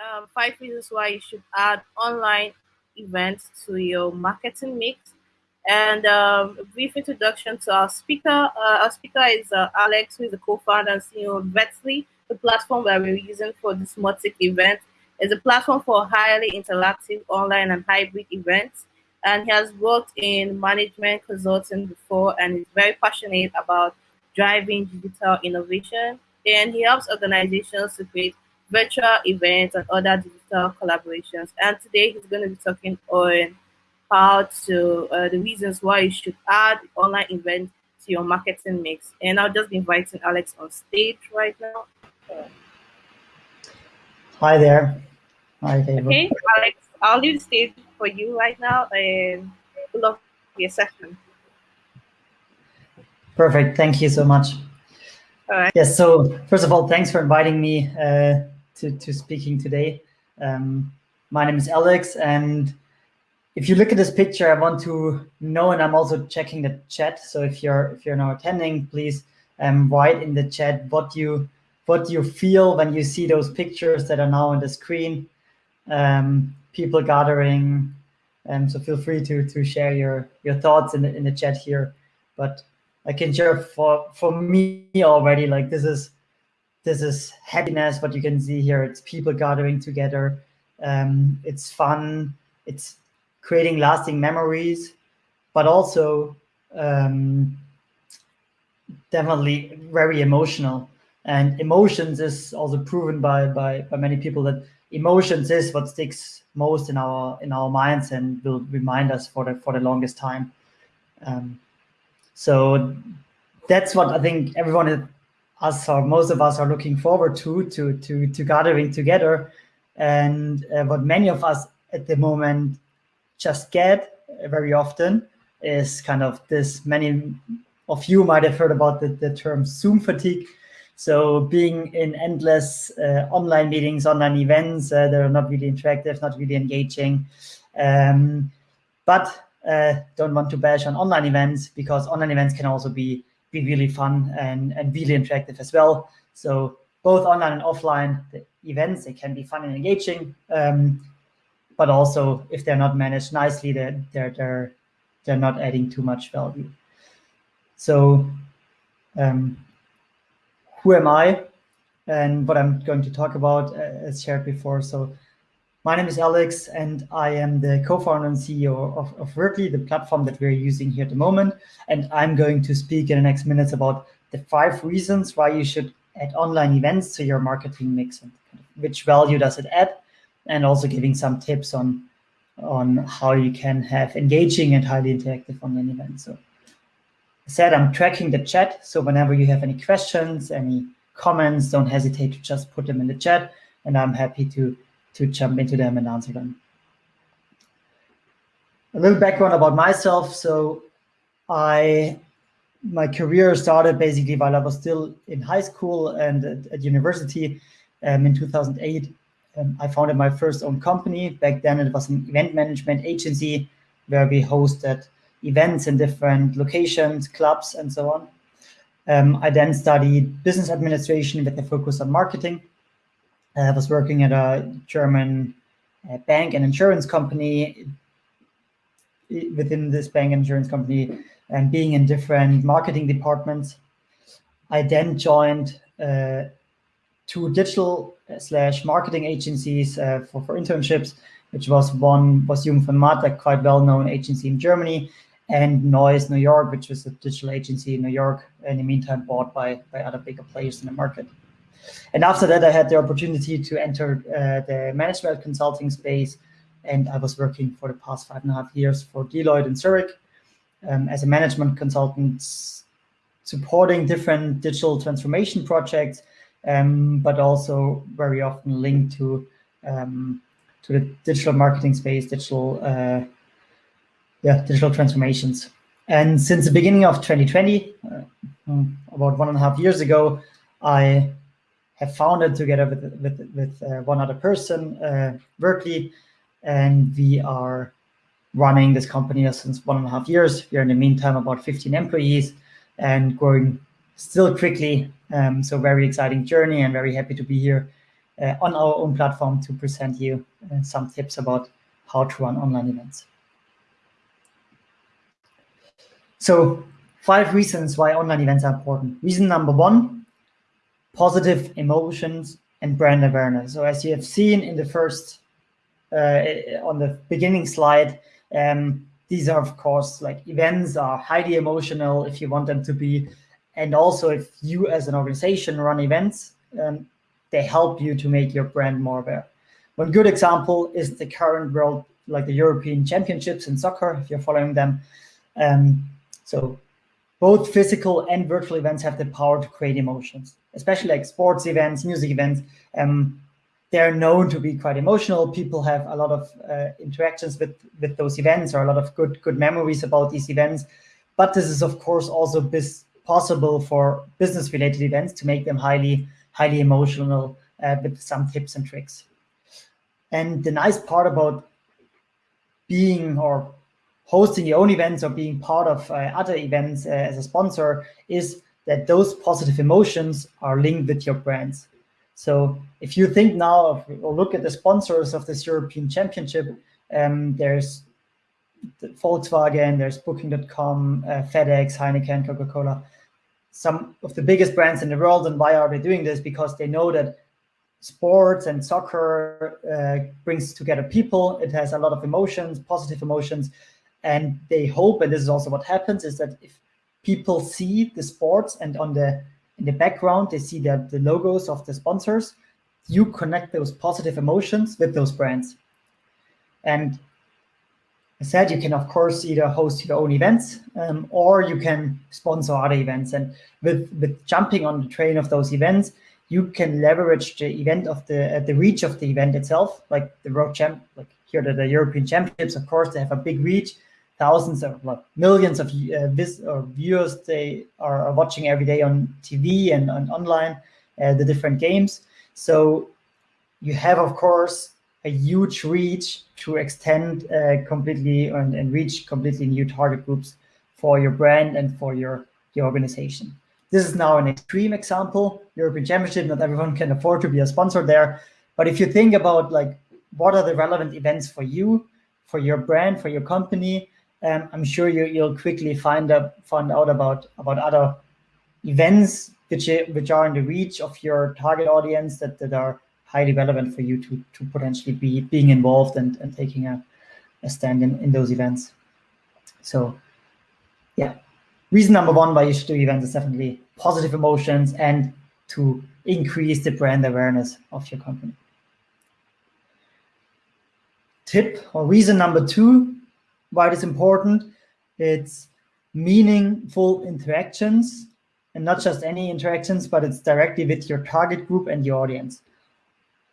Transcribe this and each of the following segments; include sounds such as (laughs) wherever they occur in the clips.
um, five reasons why you should add online events to your marketing mix. And um, a brief introduction to our speaker. Uh, our speaker is uh, Alex, who is the co-founder and CEO of Vetly, the platform that we're using for this Mautic event. is a platform for highly interactive online and hybrid events. And he has worked in management consulting before and is very passionate about driving digital innovation. And he helps organizations to create virtual events and other digital collaborations. And today he's going to be talking on how to, uh, the reasons why you should add online events to your marketing mix. And I'll just be inviting Alex on stage right now. Hi there. Hi, David. Okay, Alex, I'll leave the stage for you right now and good luck with your session. Perfect. Thank you so much. All right. Yes. So first of all, thanks for inviting me uh, to to speaking today. Um, my name is Alex, and if you look at this picture, I want to know, and I'm also checking the chat. So if you're if you're now attending, please um, write in the chat what you what you feel when you see those pictures that are now on the screen um, people gathering. Um, so feel free to to share your your thoughts in the in the chat here. But I can share for for me already. Like this is this is happiness. What you can see here, it's people gathering together. Um, it's fun. It's creating lasting memories, but also um, definitely very emotional. And emotions is also proven by by by many people that emotions is what sticks most in our in our minds and will remind us for the for the longest time. Um, so that's what I think everyone us or most of us are looking forward to to to to gathering together, and uh, what many of us at the moment just get very often is kind of this. Many of you might have heard about the, the term Zoom fatigue, so being in endless uh, online meetings, online events, uh, they're not really interactive, not really engaging. Um, but uh, don't want to bash on online events because online events can also be, be really fun and, and really interactive as well. So both online and offline the events, they can be fun and engaging. Um, but also if they're not managed nicely, they're, they're, they're, they're not adding too much value. So um, who am I and what I'm going to talk about uh, as shared before. So my name is Alex and I am the co-founder and CEO of, of the platform that we're using here at the moment. And I'm going to speak in the next minutes about the five reasons why you should add online events to your marketing mix and which value does it add and also giving some tips on on how you can have engaging and highly interactive online events. So I said, I'm tracking the chat. So whenever you have any questions, any comments, don't hesitate to just put them in the chat and I'm happy to, to jump into them and answer them. A little background about myself. So I, my career started basically while I was still in high school and at, at university um, in 2008. Um, I founded my first own company. Back then it was an event management agency where we hosted events in different locations, clubs, and so on. Um, I then studied business administration with a focus on marketing. I was working at a German uh, bank and insurance company within this bank and insurance company and being in different marketing departments. I then joined uh, two digital uh, slash marketing agencies uh, for, for internships, which was one was Jung von a quite well-known agency in Germany, and Noise New York, which was a digital agency in New York, in the meantime bought by, by other bigger players in the market. And after that, I had the opportunity to enter uh, the management consulting space, and I was working for the past five and a half years for Deloitte in Zurich um, as a management consultant, supporting different digital transformation projects, um, but also very often linked to um, to the digital marketing space, digital uh, yeah, digital transformations. And since the beginning of 2020, uh, hmm, about one and a half years ago, I have founded together with, with, with uh, one other person, uh, Workly, and we are running this company since one and a half years. We are in the meantime about 15 employees and growing still quickly. Um, so very exciting journey and very happy to be here uh, on our own platform to present you uh, some tips about how to run online events. So five reasons why online events are important. Reason number one, positive emotions and brand awareness. So as you have seen in the first, uh, on the beginning slide, um, these are of course like events are highly emotional if you want them to be. And also if you as an organization run events, um, they help you to make your brand more aware. One good example is the current world, like the European Championships in soccer, if you're following them. Um, so both physical and virtual events have the power to create emotions, especially like sports events, music events. Um, they're known to be quite emotional. People have a lot of uh, interactions with, with those events or a lot of good, good memories about these events. But this is, of course, also possible for business related events to make them highly highly emotional uh, with some tips and tricks. And the nice part about being or hosting your own events or being part of uh, other events uh, as a sponsor is that those positive emotions are linked with your brands. So if you think now of, or look at the sponsors of this European Championship, um, there's Volkswagen, there's Booking.com, uh, FedEx, Heineken, Coca-Cola some of the biggest brands in the world. And why are they doing this? Because they know that sports and soccer uh, brings together people. It has a lot of emotions, positive emotions. And they hope, and this is also what happens, is that if people see the sports and on the in the background, they see that the logos of the sponsors, you connect those positive emotions with those brands. And I said you can, of course, either host your own events um, or you can sponsor other events. And with, with jumping on the train of those events, you can leverage the event of the uh, the reach of the event itself, like the World Champ, like here the, the European Championships. Of course, they have a big reach, thousands of like millions of uh, vis or viewers they are, are, watching every day on TV and, and online uh, the different games. So you have, of course, a huge reach to extend uh, completely and, and, reach completely new target groups for your brand and for your, your organization. This is now an extreme example, European Championship, not everyone can afford to be a sponsor there. But if you think about like, what are the relevant events for you, for your brand, for your company, um, I'm sure you, you'll quickly find, up, find out about, about other events which, which are in the reach of your target audience that, that are highly relevant for you to, to potentially be being involved and, and taking a, a stand in, in those events. So yeah, reason number one why you should do events is definitely positive emotions and to increase the brand awareness of your company. Tip or reason number two why it is important, it's meaningful interactions and not just any interactions, but it's directly with your target group and your audience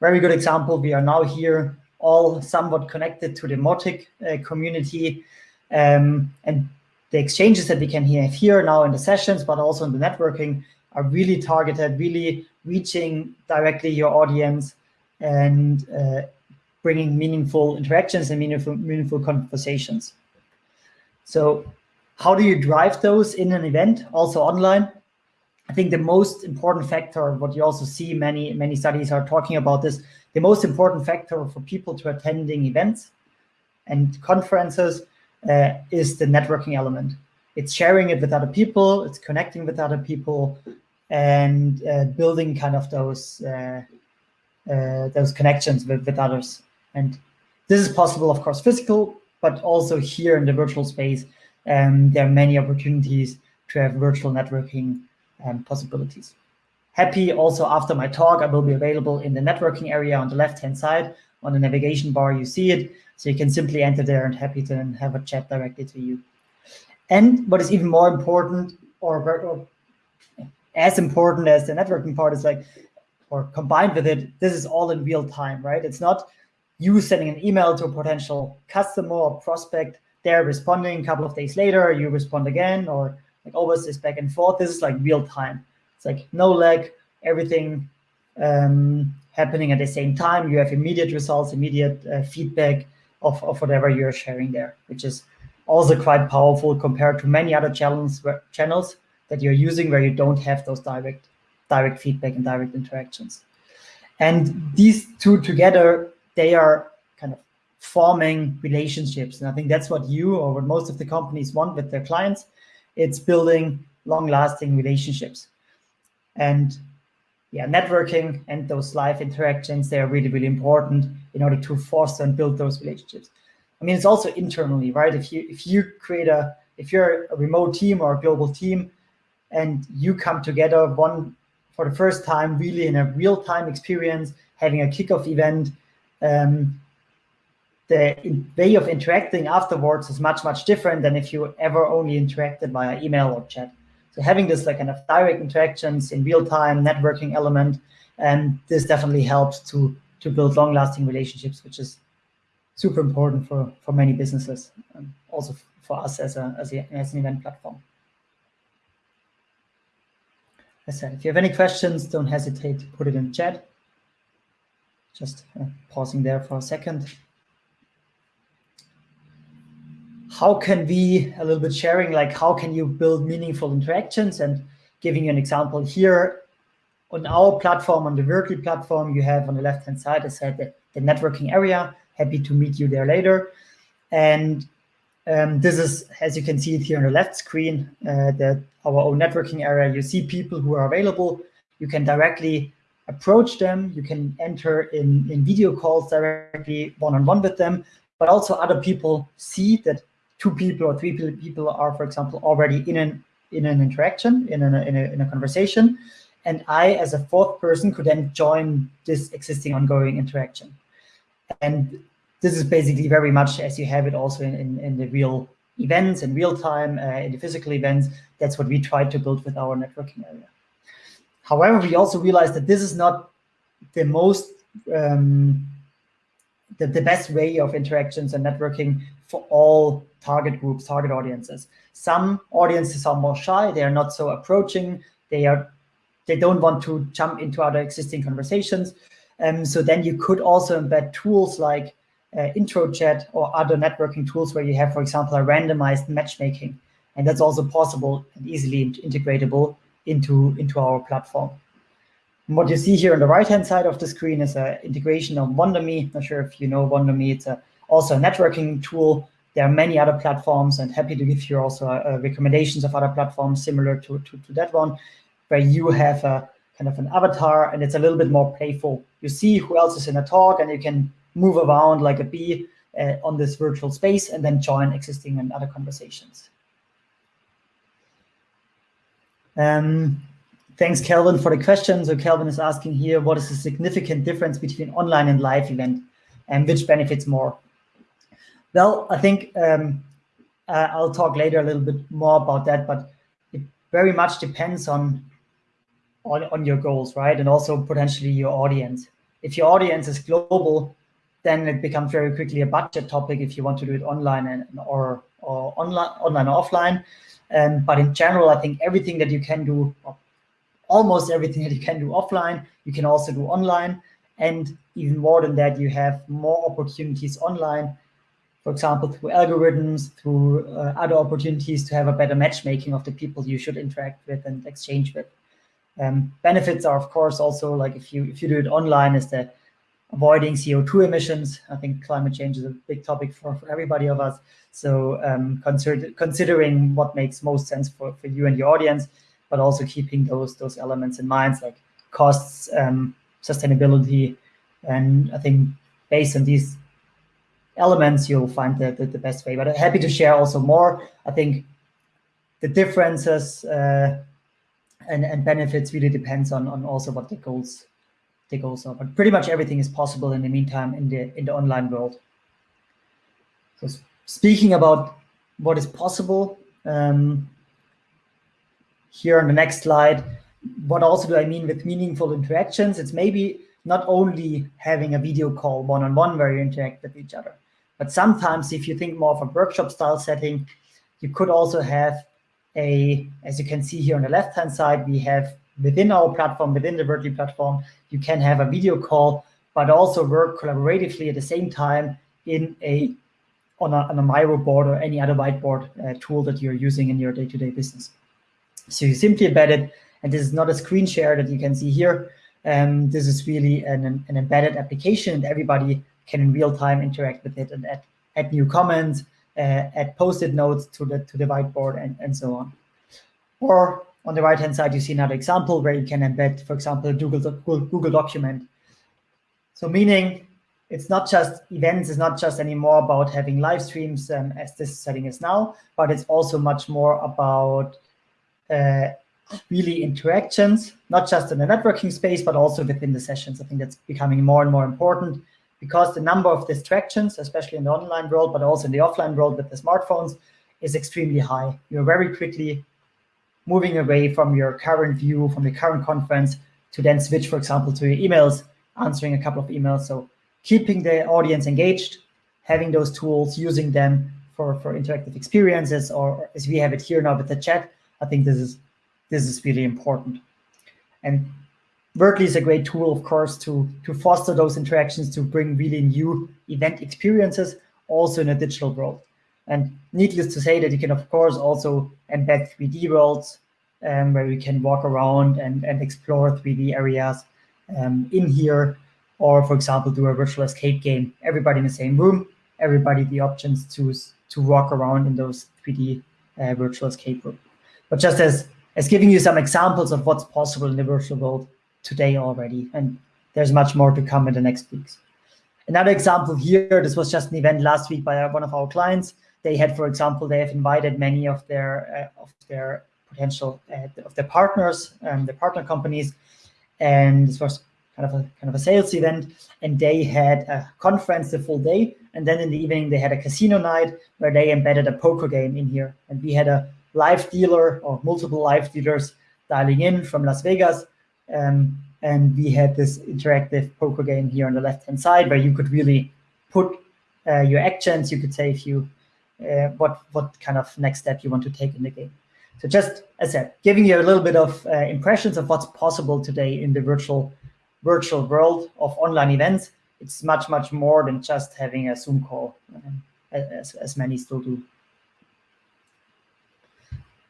very good example. We are now here all somewhat connected to the Mautic uh, community um, and the exchanges that we can have here now in the sessions, but also in the networking are really targeted, really reaching directly your audience and uh, bringing meaningful interactions and meaningful, meaningful conversations. So how do you drive those in an event, also online? I think the most important factor, what you also see many, many studies are talking about this, the most important factor for people to attending events and conferences uh, is the networking element. It's sharing it with other people, it's connecting with other people, and uh, building kind of those uh, uh those connections with, with others. And this is possible, of course, physical, but also here in the virtual space, um, there are many opportunities to have virtual networking and possibilities. Happy also after my talk, I will be available in the networking area on the left-hand side. On the navigation bar, you see it. So you can simply enter there and happy to have a chat directly to you. And what is even more important or, or as important as the networking part is like, or combined with it, this is all in real time, right? It's not you sending an email to a potential customer or prospect, they're responding a couple of days later, you respond again, or like always this back and forth. This is like real time. It's like no lag, everything um, happening at the same time. You have immediate results, immediate uh, feedback of, of whatever you're sharing there, which is also quite powerful compared to many other channels channels that you're using where you don't have those direct direct feedback and direct interactions. And these two together, they are kind of forming relationships. And I think that's what you or what most of the companies want with their clients. It's building long-lasting relationships. And yeah, networking and those live interactions, they are really, really important in order to foster and build those relationships. I mean, it's also internally, right? If you if you create a if you're a remote team or a global team and you come together one for the first time, really in a real-time experience, having a kickoff event, um, the way of interacting afterwards is much, much different than if you ever only interacted via email or chat. So having this like kind of direct interactions in real time networking element, and this definitely helps to to build long lasting relationships, which is super important for for many businesses, and also for us as a as, a, as an event platform. As I said, if you have any questions, don't hesitate to put it in chat. Just uh, pausing there for a second how can we, a little bit sharing, like how can you build meaningful interactions and giving you an example here on our platform, on the Virkly platform, you have on the left-hand side, I said the, the, networking area. Happy to meet you there later. And um, this is, as you can see it here on the left screen, uh, that our own networking area, you see people who are available. You can directly approach them. You can enter in, in video calls directly one-on-one -on -one with them, but also other people see that two people or three people are, for example, already in an in an interaction, in a, in a, in a conversation, and I, as a fourth person, could then join this existing ongoing interaction. And this is basically very much as you have it also in, in, in the real events in real time, uh, in the physical events. That's what we try to build with our networking area. However, we also realize that this is not the most um, the, the best way of interactions and networking for all target groups, target audiences. Some audiences are more shy, they are not so approaching, they are they don't want to jump into other existing conversations. Um, so then you could also embed tools like uh, intro chat or other networking tools where you have, for example, a randomized matchmaking. And that's also possible and easily integratable into, into our platform. And what you see here on the right-hand side of the screen is an integration of Wonderme. Not sure if you know Wonderme. It's a, also a networking tool. There are many other platforms and happy to give you also uh, recommendations of other platforms similar to, to, to that one, where you have a kind of an avatar and it's a little bit more playful. You see who else is in a talk and you can move around like a bee uh, on this virtual space and then join existing and other conversations. Um, Thanks, Kelvin, for the question. So Kelvin is asking here, what is the significant difference between online and live event and which benefits more? Well, I think um, uh, I'll talk later a little bit more about that, but it very much depends on, on, on your goals, right? And also potentially your audience. If your audience is global, then it becomes very quickly a budget topic if you want to do it online and or, or online, online or offline. Um, but in general, I think everything that you can do, almost everything that you can do offline, you can also do online. And even more than that, you have more opportunities online, for example, through algorithms, through uh, other opportunities to have a better matchmaking of the people you should interact with and exchange with. Um, benefits are, of course, also like if you if you do it online, is the avoiding CO2 emissions. I think climate change is a big topic for, for everybody of us. So um, consider, considering what makes most sense for, for you and your audience, but also keeping those those elements in mind, like costs, um, sustainability, and I think based on these elements, you'll find the, the, the, best way. But I'm happy to share also more. I think the differences uh, and, and benefits really depends on, on also what the goals the goals are. But pretty much everything is possible in the meantime in the in the online world. So speaking about what is possible, um, here on the next slide, what also do I mean with meaningful interactions? It's maybe not only having a video call one-on-one -on -one where you interact with each other, but sometimes if you think more of a workshop style setting, you could also have a, as you can see here on the left-hand side, we have within our platform, within the Virkly platform, you can have a video call, but also work collaboratively at the same time in a on a, on a Miro board or any other whiteboard uh, tool that you're using in your day-to-day -day business. So you simply embed it, and this is not a screen share that you can see here. Um, this is really an, an embedded application and everybody can in real time interact with it and add, add new comments, uh, add post-it notes to the, to the whiteboard and, and so on. Or on the right-hand side, you see another example where you can embed, for example, Google, Google document. So meaning it's not just events, it's not just anymore about having live streams um, as this setting is now, but it's also much more about uh, really interactions, not just in the networking space, but also within the sessions. I think that's becoming more and more important because the number of distractions, especially in the online world, but also in the offline world with the smartphones, is extremely high. You're very quickly moving away from your current view, from the current conference, to then switch, for example, to your emails, answering a couple of emails. So keeping the audience engaged, having those tools, using them for, for interactive experiences, or as we have it here now with the chat, I think this is this is really important. And Wordly is a great tool, of course, to, to foster those interactions, to bring really new event experiences, also in a digital world. And needless to say that you can, of course, also embed 3D worlds um, where you can walk around and, and explore 3D areas um, in here, or, for example, do a virtual escape game. Everybody in the same room, everybody the options to, to walk around in those 3D uh, virtual escape room. But just as, as giving you some examples of what's possible in the virtual world today already, and there's much more to come in the next weeks. Another example here, this was just an event last week by one of our clients they had, for example, they have invited many of their uh, of their potential uh, of their partners, um, their partner companies, and this was kind of a kind of a sales event. And they had a conference the full day, and then in the evening they had a casino night where they embedded a poker game in here, and we had a live dealer or multiple live dealers dialing in from Las Vegas. Um, and we had this interactive poker game here on the left hand side where you could really put uh, your actions. You could say if you uh, what what kind of next step you want to take in the game. So just as I said, giving you a little bit of uh, impressions of what's possible today in the virtual virtual world of online events. It's much much more than just having a Zoom call, um, as as many still do.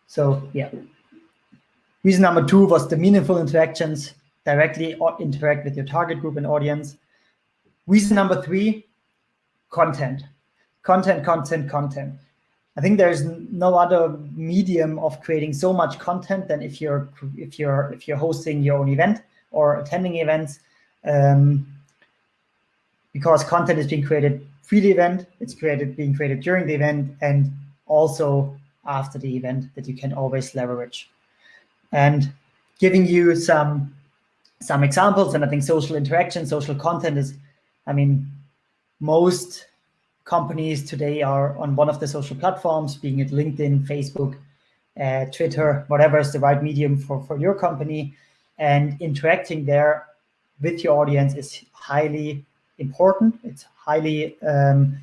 So yeah. Reason number two was the meaningful interactions directly or interact with your target group and audience. Reason number three, content content, content, content. I think there's no other medium of creating so much content than if you're if you're if you're hosting your own event or attending events, um, because content is being created pre the event, it's created being created during the event, and also after the event that you can always leverage. And giving you some some examples, and I think social interaction, social content is, I mean, most companies today are on one of the social platforms, being it LinkedIn, Facebook, uh, Twitter, whatever is the right medium for, for your company. And interacting there with your audience is highly important. It's highly um,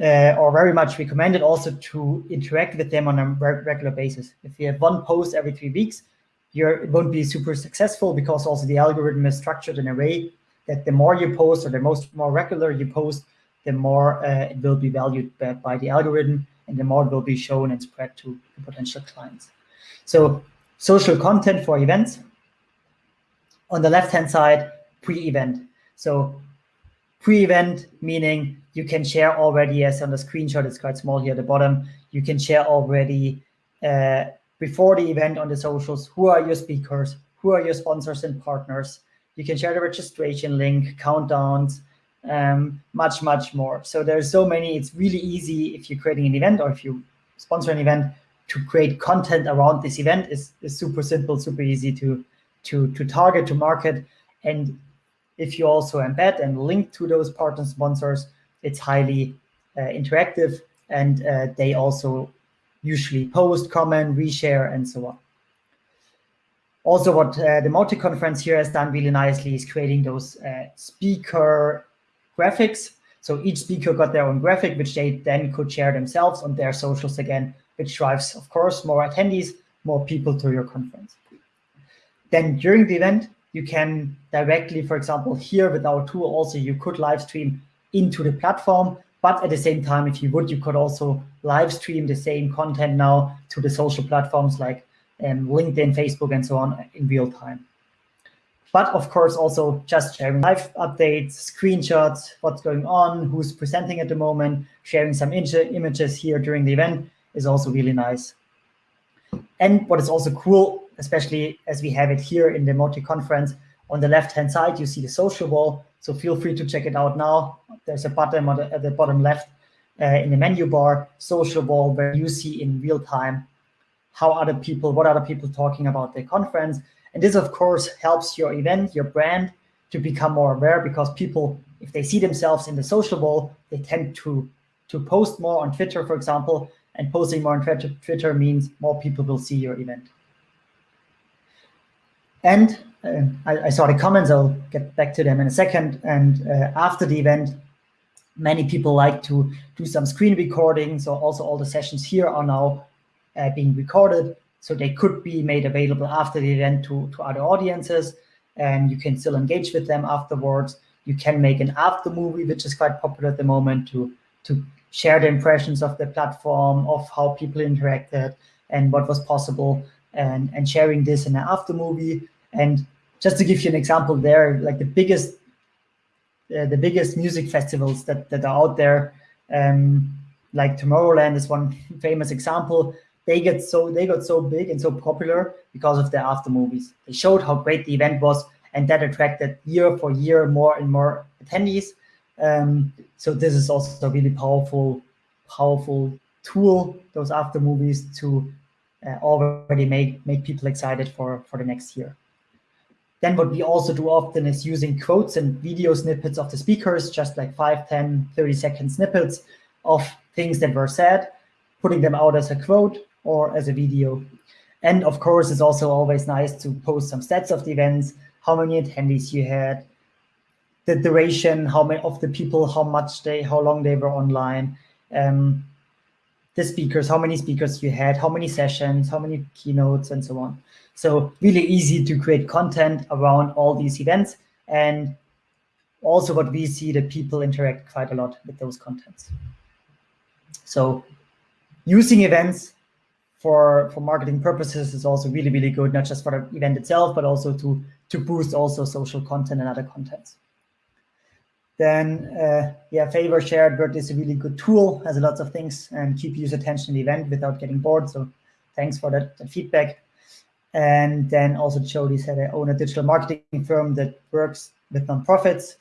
uh, or very much recommended also to interact with them on a regular basis. If you have one post every three weeks, you're, it won't be super successful because also the algorithm is structured in a way that the more you post or the most more regular you post, the more uh, it will be valued by, by, the algorithm and the more it will be shown and spread to potential clients. So social content for events. On the left-hand side, pre-event. So pre-event, meaning you can share already, as on the screenshot, it's quite small here at the bottom, you can share already uh, before the event on the socials, who are your speakers, who are your sponsors and partners. You can share the registration link, countdowns, um, much, much more. So there's so many, it's really easy if you're creating an event or if you sponsor an event to create content around this event is, is super simple, super easy to, to, to target, to market. And if you also embed and link to those partner sponsors, it's highly uh, interactive and uh, they also usually post, comment, reshare, and so on. Also, what uh, the Mautic conference here has done really nicely is creating those uh, speaker graphics. So each speaker got their own graphic, which they then could share themselves on their socials again, which drives, of course, more attendees, more people to your conference. Then during the event, you can directly, for example, here with our tool also, you could live stream into the platform, but at the same time, if you would, you could also live stream the same content now to the social platforms like um, LinkedIn, Facebook, and so on in real time. But of course also just sharing live updates, screenshots, what's going on, who's presenting at the moment, sharing some images here during the event is also really nice. And what is also cool, especially as we have it here in the Mautic conference, on the left-hand side, you see the social wall. So feel free to check it out now. There's a button the, at the bottom left uh, in the menu bar, social wall, where you see in real time how other people, what other people talking about the conference. And this, of course, helps your event, your brand, to become more aware because people, if they see themselves in the social wall, they tend to, to post more on Twitter, for example, and posting more on Twitter means more people will see your event. And uh, I, I, saw the comments, I'll get back to them in a second. And uh, after the event, many people like to do some screen recording. So also all the sessions here are now uh, being recorded. So they could be made available after the event to, to other audiences and you can still engage with them afterwards. You can make an after movie, which is quite popular at the moment to, to share the impressions of the platform, of how people interacted and what was possible and, and sharing this in an after movie. And just to give you an example there, like the biggest uh, the biggest music festivals that, that are out there, um, like Tomorrowland is one (laughs) famous example they get so they got so big and so popular because of their after movies. They showed how great the event was, and that attracted year for year more and more attendees. Um, so this is also a really powerful, powerful tool. Those after movies to uh, already make make people excited for for the next year. Then what we also do often is using quotes and video snippets of the speakers, just like 5, 10, 30 second snippets of things that were said, putting them out as a quote or as a video. And of course, it's also always nice to post some stats of the events, how many attendees you had, the duration, how many of the people, how much they, how long they were online, um, the speakers, how many speakers you had, how many sessions, how many keynotes, and so on. So really easy to create content around all these events. And also what we see that people interact quite a lot with those contents. So using events for, for marketing purposes is also really, really good, not just for the event itself, but also to, to boost also social content and other contents. Then, uh, yeah, favor shared word is a really good tool, has a lot of things and keep user attention in the event without getting bored. So thanks for that, that feedback. And then also Jody said I own a digital marketing firm that works with nonprofits.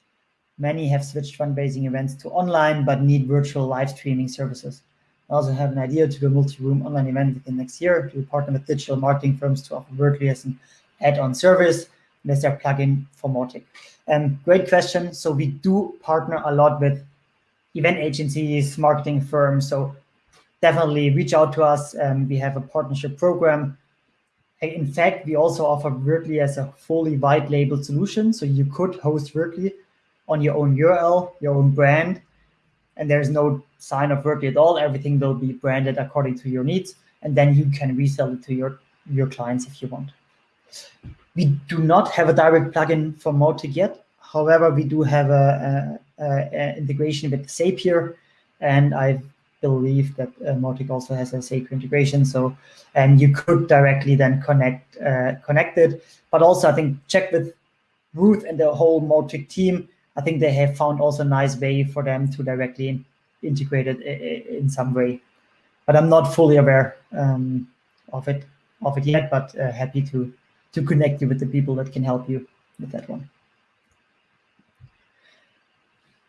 Many have switched fundraising events to online, but need virtual live streaming services. I also have an idea to do a multi-room online event within next year to partner with digital marketing firms to offer Wordly as an add-on service. And there's their plugin for Mautic. Um, great question. So we do partner a lot with event agencies, marketing firms. So definitely reach out to us. Um, we have a partnership program. In fact, we also offer Wordly as a fully white label solution. So you could host Wordly on your own URL, your own brand, and there's no sign of Wordly at all. Everything will be branded according to your needs, and then you can resell it to your, your clients if you want. We do not have a direct plugin for Mautic yet. However, we do have a, integration with Zapier, and I believe that uh, Mautic also has a Zapier integration. So, and you could directly then connect uh, connect it. But also, I think check with Ruth and the whole Mautic team. I think they have found also a nice way for them to directly integrate it in some way. But I'm not fully aware um, of it of it yet, but uh, happy to to connect you with the people that can help you with that one.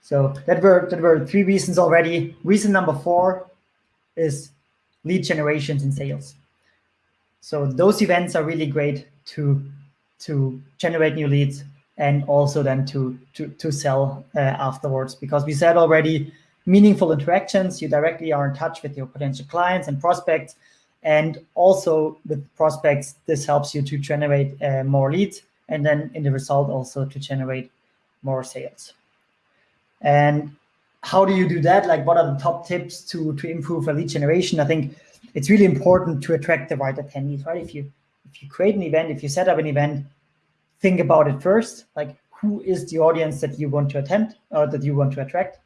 So that were that were three reasons already. Reason number four is lead generations and sales. So those events are really great to to generate new leads and also then to to to sell uh, afterwards because we said already meaningful interactions. You directly are in touch with your potential clients and prospects. And also with prospects, this helps you to generate uh, more leads and then in the result also to generate more sales. And how do you do that? Like what are the top tips to, to improve a lead generation? I think it's really important to attract the right attendees, right? If you if you create an event, if you set up an event, think about it first, like who is the audience that you want to attend or that you want to attract?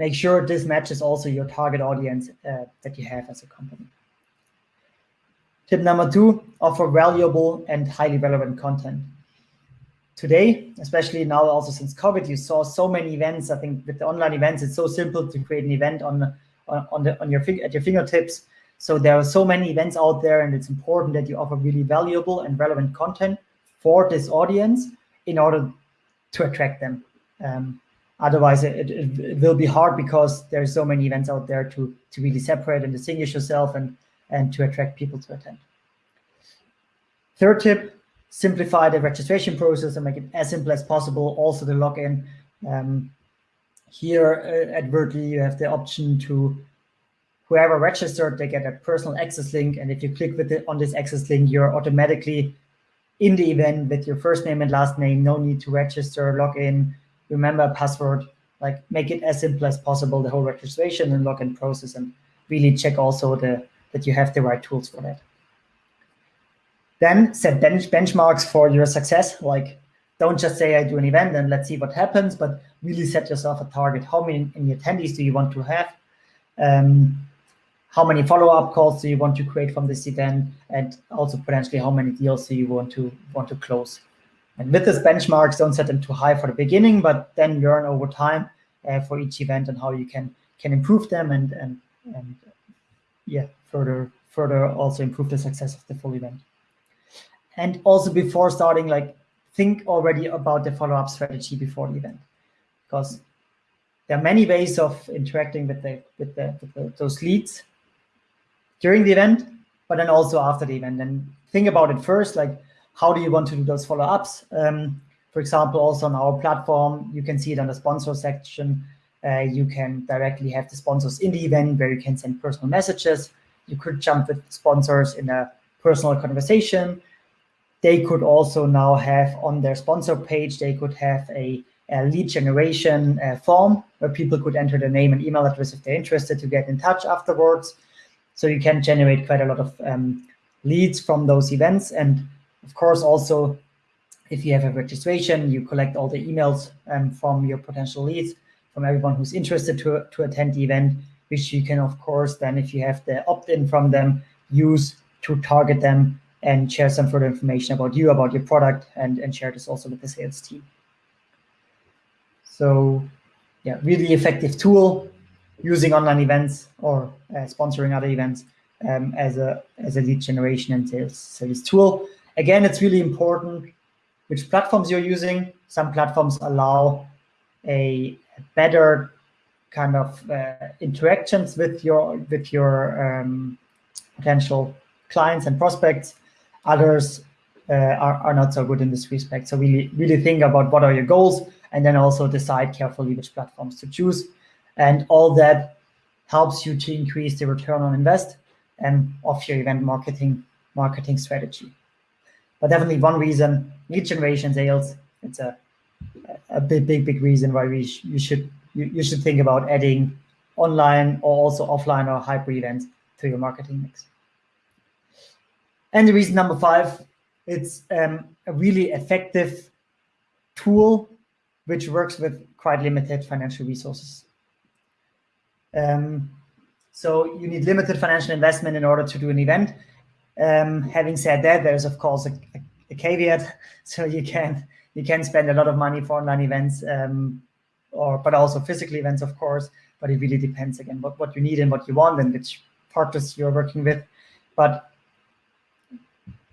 make sure this matches also your target audience uh, that you have as a company. Tip number two, offer valuable and highly relevant content. today, especially now also since COVID, you saw so many events. I think with the online events, it's so simple to create an event on on, on the on your at your fingertips. So there are so many events out there, and it's important that you offer really valuable and relevant content for this audience in order to attract them. Um, otherwise, it, it, it, will be hard because there's so many events out there to to really separate and distinguish yourself and and to attract people to attend. Third tip, simplify the registration process and make it as simple as possible. Also the login. Um, here uh, at Wordly, you have the option to whoever registered, they get a personal access link. And if you click with it on this access link, you're automatically in the event with your first name and last name. No need to register, log in, remember a password, like make it as simple as possible, the whole registration and login process and really check also the that you have the right tools for that. Then set bench benchmarks for your success. Like, don't just say I do an event and let's see what happens, but really set yourself a target. How many, many attendees do you want to have? Um, how many follow-up calls do you want to create from this event? And also potentially how many deals do you want to want to close? And with these benchmarks, don't set them too high for the beginning, but then learn over time uh, for each event and how you can can improve them and and and yeah, further further also improve the success of the full event and also before starting, like think already about the follow-up strategy before the event, because there are many ways of interacting with the with the, with the those leads during the event, but then also after the event. And think about it first, like how do you want to do those follow-ups? Um, for example, also on our platform, you can see it on the sponsor section. Uh, you can directly have the sponsors in the event where you can send personal messages. You could jump with sponsors in a personal conversation they could also now have on their sponsor page, they could have a, a lead generation uh, form where people could enter their name and email address if they're interested to get in touch afterwards. So you can generate quite a lot of um, leads from those events. And of course, also, if you have a registration, you collect all the emails um, from your potential leads, from everyone who's interested to, to attend the event, which you can, of course, then if you have the opt-in from them, use to target them and share some further information about you, about your product, and, and share this also with the sales team. So yeah, really effective tool using online events or uh, sponsoring other events um, as a as a lead generation and sales sales tool. Again, it's really important which platforms you're using. Some platforms allow a, better kind of uh, interactions with your with your um, potential clients and prospects. Others uh, are, are not so good in this respect. So really, really think about what are your goals and then also decide carefully which platforms to choose. And all that helps you to increase the return on invest and of your event marketing marketing strategy. But definitely one reason, lead generation sales, it's a, a big, big, big reason why we sh you should you, you should think about adding online or also offline or hybrid events to your marketing mix. And the reason number five, it's um, a really effective tool which works with quite limited financial resources. Um, so you need limited financial investment in order to do an event. Um, having said that, there's of course a, a, a, caveat. (laughs) So you can you can spend a lot of money for online events, um, or but also physical events, of course. But it really depends again what, what you need and what you want and which partners you're working with. But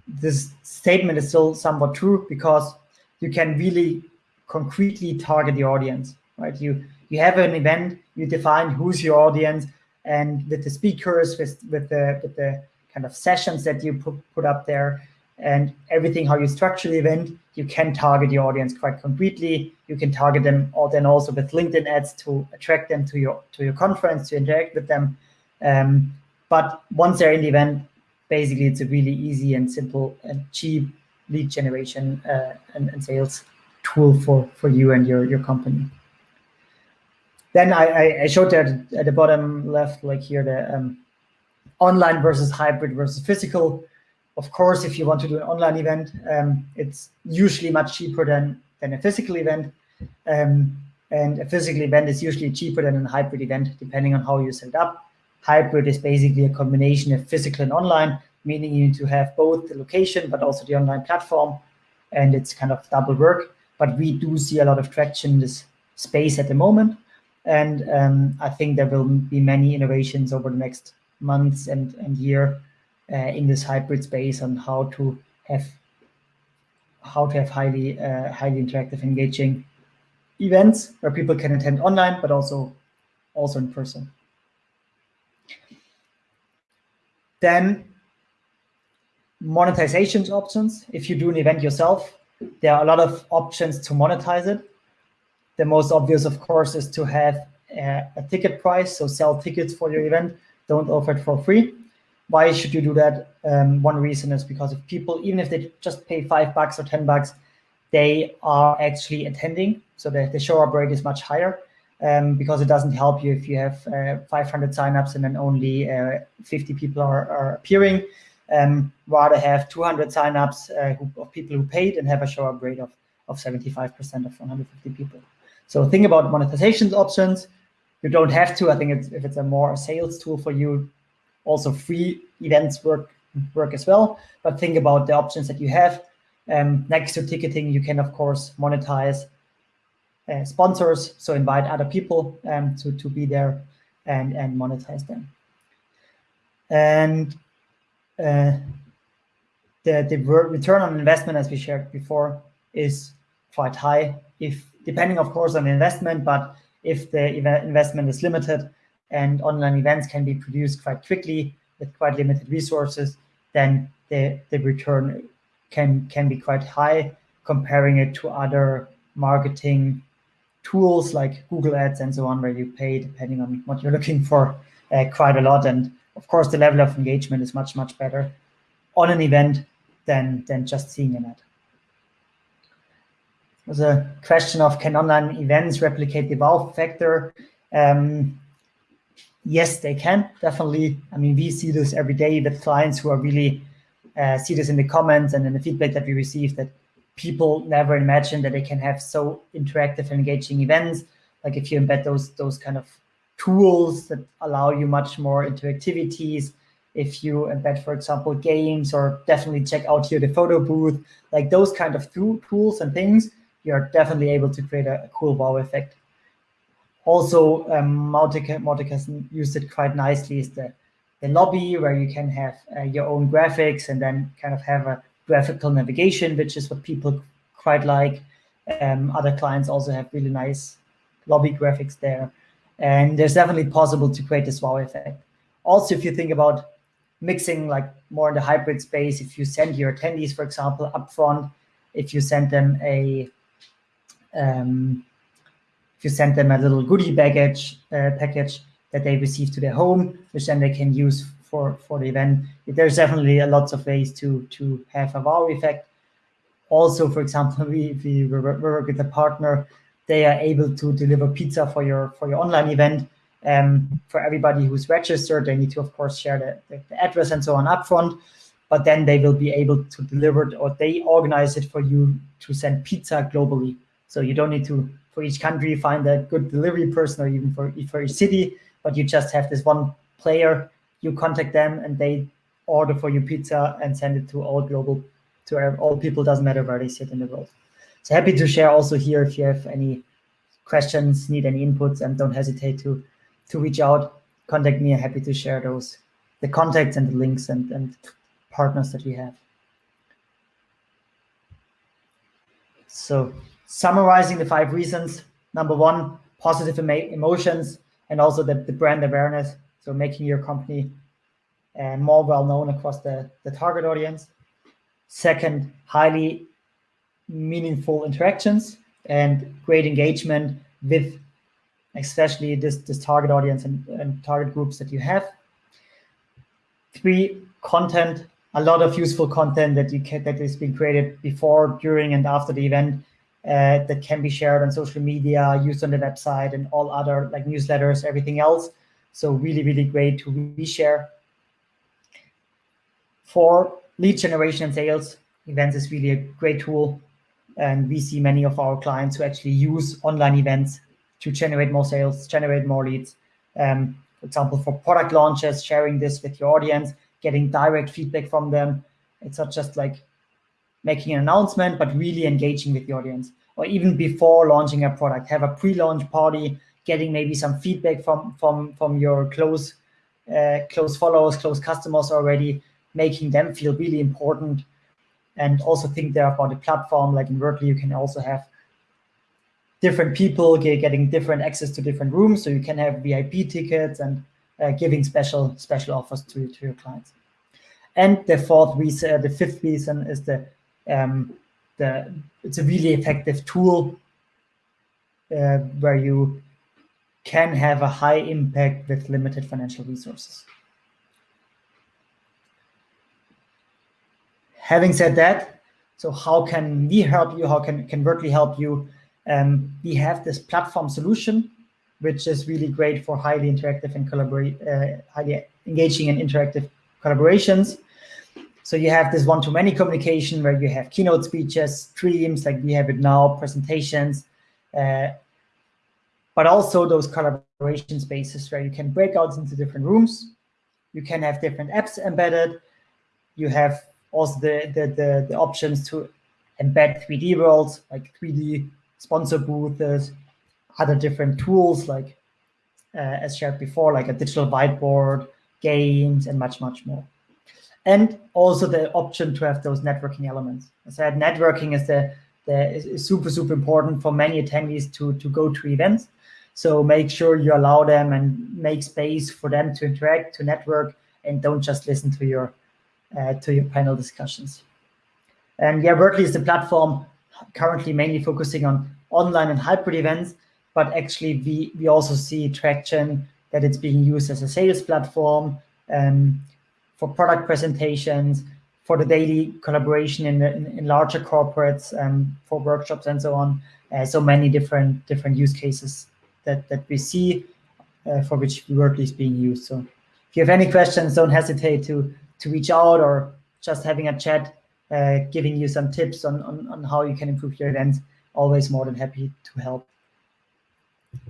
this statement is still somewhat true because you can really concretely target the audience, right? You you have an event, you define who's your audience, and with the speakers, with with the with the kind of sessions that you put, put up there, and everything how you structure the event, you can target your audience quite concretely. You can target them, or then also with LinkedIn ads to attract them to your to your conference to interact with them. Um, but once they're in the event, basically it's a really easy and simple and cheap lead generation uh, and, and, sales tool for, for you and your, your company. Then I, I showed there at the bottom left, like here, the um, online versus hybrid versus physical. Of course, if you want to do an online event, um, it's usually much cheaper than, than a physical event. Um, and a physical event is usually cheaper than a hybrid event, depending on how you set it up. Hybrid is basically a combination of physical and online, meaning you need to have both the location, but also the online platform. And it's kind of double work. but we do see a lot of traction in this space at the moment. And um, I think there will be many innovations over the next months and, and year uh, in this hybrid space on how to have how to have highly uh, highly interactive, engaging events where people can attend online, but also also in person. Then monetization options. If you do an event yourself, there are a lot of options to monetize it. The most obvious, of course, is to have a, a ticket price, so sell tickets for your event. Don't offer it for free. Why should you do that? Um, one reason is because if people, even if they just pay five bucks or 10 bucks, they are actually attending. So the, the show up rate is much higher um, because it doesn't help you if you have uh, 500 signups and then only uh, 50 people are, are appearing. Um, rather have 200 signups uh, who, of people who paid and have a show up rate of, of 75% of 150 people. So think about monetization options. You don't have to. I think it's, if it's a more sales tool for you, also free events work work as well. But think about the options that you have. Um, next to ticketing, you can of course monetize uh, sponsors, so invite other people um, to to be there and and monetize them. And uh, the the return on investment, as we shared before, is quite high. If depending, of course, on the investment, but if the investment is limited and online events can be produced quite quickly with quite limited resources, then the, the return can, can be quite high comparing it to other marketing tools like Google Ads and so on, where you pay, depending on what you're looking for, uh, quite a lot. And of course, the level of engagement is much, much better on an event than, than just seeing an ad. There's a question of can online events replicate the wow factor? Um, yes, they can definitely. I mean, we see this every day with clients who are really uh, see this in the comments and in the feedback that we receive that people never imagined that they can have so interactive and engaging events. Like if you embed those those kind of tools that allow you much more interactivities, if you embed, for example, games or definitely check out here the photo booth, like those kind of tools and things you're definitely able to create a, a cool wow effect. Also, um, Mautic, has used it quite nicely is the, the lobby where you can have uh, your own graphics and then kind of have a graphical navigation, which is what people quite like. Um, other clients also have really nice lobby graphics there. And there's definitely possible to create this wow effect. Also, if you think about mixing like more in the hybrid space, if you send your attendees, for example, upfront, if you send them a um, if you send them a little goodie baggage uh, package that they receive to their home, which then they can use for for the event. There's definitely a lots of ways to to have a wow effect. Also, for example, (laughs) we we work with a partner. They are able to deliver pizza for your for your online event. Um, for everybody who's registered, they need to, of course, share the, the address and so on upfront but then they will be able to deliver it or they organize it for you to send pizza globally. So you don't need to, for each country, find a good delivery person or even for, for each city, but you just have this one player, you contact them and they order for you pizza and send it to all global, to all people, doesn't matter where they sit in the world. So happy to share also here if you have any questions, need any inputs, and don't hesitate to, to reach out, contact me. I'm happy to share those, the contacts and the links and, and partners that we have. So summarizing the five reasons. Number one, positive emotions and also the, the brand awareness. So making your company uh, more well known across the, the target audience. Second, highly meaningful interactions and great engagement with especially this, this target audience and, and target groups that you have. Three, content, a lot of useful content that you can, that is being created before, during, and after the event uh, that can be shared on social media, used on the website and all other like newsletters, everything else. So really, really great to reshare. For lead generation and sales, events is really a great tool. And we see many of our clients who actually use online events to generate more sales, generate more leads. Um, for example, for product launches, sharing this with your audience, getting direct feedback from them. It's not just like making an announcement, but really engaging with the audience. or even before launching a product, have a pre-launch party, getting maybe some feedback from from from your close uh, close followers, close customers already, making them feel really important, and also think there about the platform. Like in Wordly, you can also have different people getting different access to different rooms, so you can have VIP tickets and uh, giving special special offers to to your clients. And the fourth reason, the fifth reason is the um, the it's a really effective tool uh, where you can have a high impact with limited financial resources. Having said that, so how can we help you? How can, can Wordly help you? Um, we have this platform solution, which is really great for highly interactive and collaborate, uh, highly engaging and interactive collaborations. So you have this one-to-many communication where you have keynote speeches, streams like we have it now, presentations, uh, but also those collaboration spaces where you can break out into different rooms. You can have different apps embedded. You have also the, the, the, the options to embed 3D worlds, like 3D sponsor booths, other different tools like, uh, as shared before, like a digital whiteboard, games, and much, much more and also the option to have those networking elements. As I said, networking is the, the is super, super important for many attendees to, to go to events. So make sure you allow them and make space for them to interact, to network, and don't just listen to your uh, to your panel discussions. And yeah, Wordly is the platform currently mainly focusing on online and hybrid events, but actually we, we also see traction that it's being used as a sales platform, um, for product presentations, for the daily collaboration in, in, in larger corporates, and for workshops and so on. Uh, so many different different use cases that, that we see uh, for which Wordly is being used. So if you have any questions, don't hesitate to, to reach out or just having a chat, uh, giving you some tips on, on, on how you can improve your events. Always more than happy to help.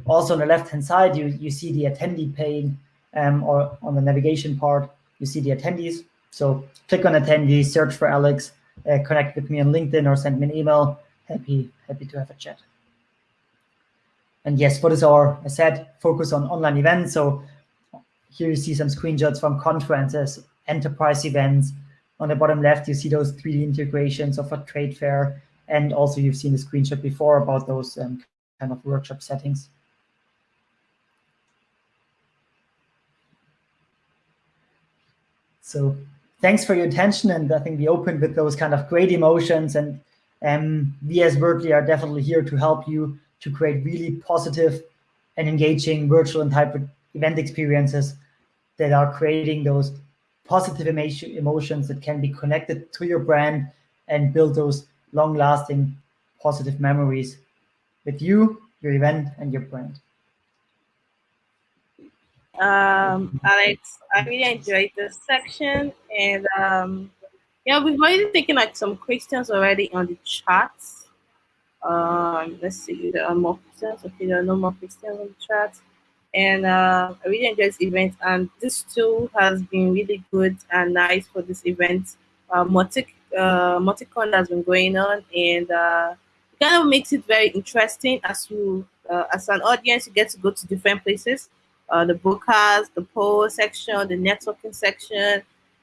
Also on the left-hand side, you, you see the attendee pane um, or on the navigation part you see the attendees. So click on attendees, search for Alex, uh, connect with me on LinkedIn or send me an email. Happy, happy to have a chat. And yes, what is our, I said, focus on online events. So here you see some screenshots from conferences, enterprise events. On the bottom left, you see those 3D integrations of a trade fair. And also you've seen the screenshot before about those um, kind of workshop settings. So thanks for your attention. And I think we opened with those kind of great emotions. And um, we as Wordly are definitely here to help you to create really positive and engaging virtual and hybrid event experiences that are creating those positive emotions that can be connected to your brand and build those long-lasting positive memories with you, your event, and your brand um, Alex. I really enjoyed this section, and um, yeah, we've already taken like some questions already on the chat. Um, let's see, there are more questions. Okay, there are no more questions on the chat. And uh, I really enjoyed this event, and this tool has been really good and nice for this event. Uh, Mautic, uh, MautiCon has been going on, and uh, it kind of makes it very interesting as you, uh, as an audience, you get to go to different places uh, the broadcast, the poll section, the networking section,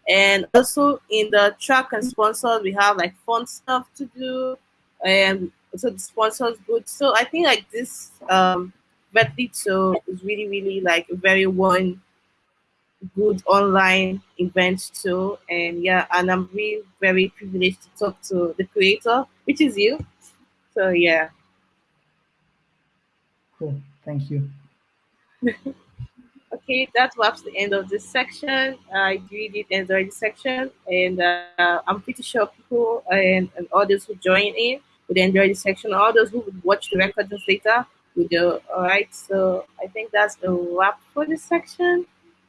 and also in the track and sponsors, we have like fun stuff to do, and so the sponsors good. So I think like this um, so is really really like a very one good online event too, and yeah, and I'm really very privileged to talk to the creator, which is you. So yeah. Cool. Thank you. (laughs) Okay, that wraps the end of this section. I really did enjoy this section, and uh, I'm pretty sure people and, and others who join in would enjoy this section. All those who would watch the recordings later would do. All right, so I think that's the wrap for this section,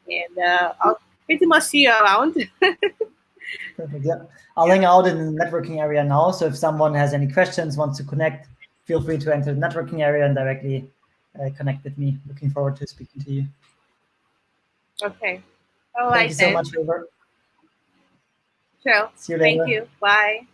and uh, I'll pretty much see you around. (laughs) Perfect. Yeah, I'll hang out in the networking area now. So if someone has any questions, wants to connect, feel free to enter the networking area and directly uh, connect with me. Looking forward to speaking to you. Okay. All right. Thank you so much, River. Sure. See you later. Thank you. Bye.